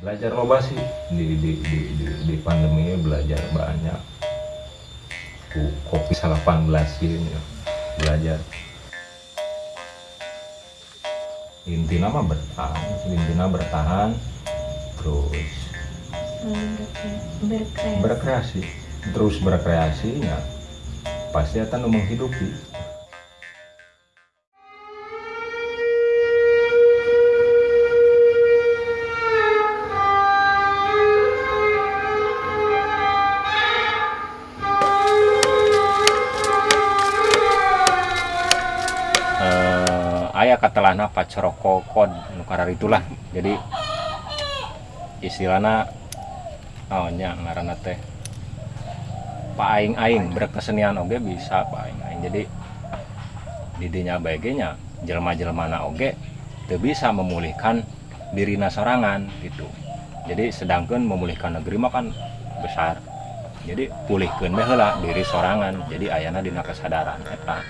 belajar loba sih. Di di di di, di pandemi ini belajar banyak. Ku- kopi 18 ini belajar. Intinya mah bertahan intinya bertahan. Terus berkreasi. berkreasi. Terus berkreasinya pasti akan menghidupi ayah katelana pacorokokon nukarar itulah. Jadi istilahnya oh nya ngaranna teh pak aing aing berkesenian oge bisa pak aing jadi didinya baiknya jelma jelmana oge teu bisa memulihkan dirina sorangan gitu. Jadi sedangkan memulihkan negeri mah kan besar. Jadi pulihkeun bae heula diri sorangan. Jadi ayana dina kesadaran eta